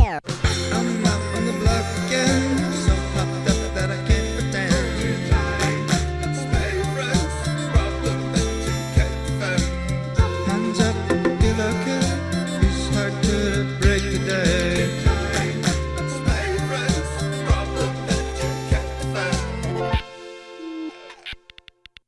Yeah.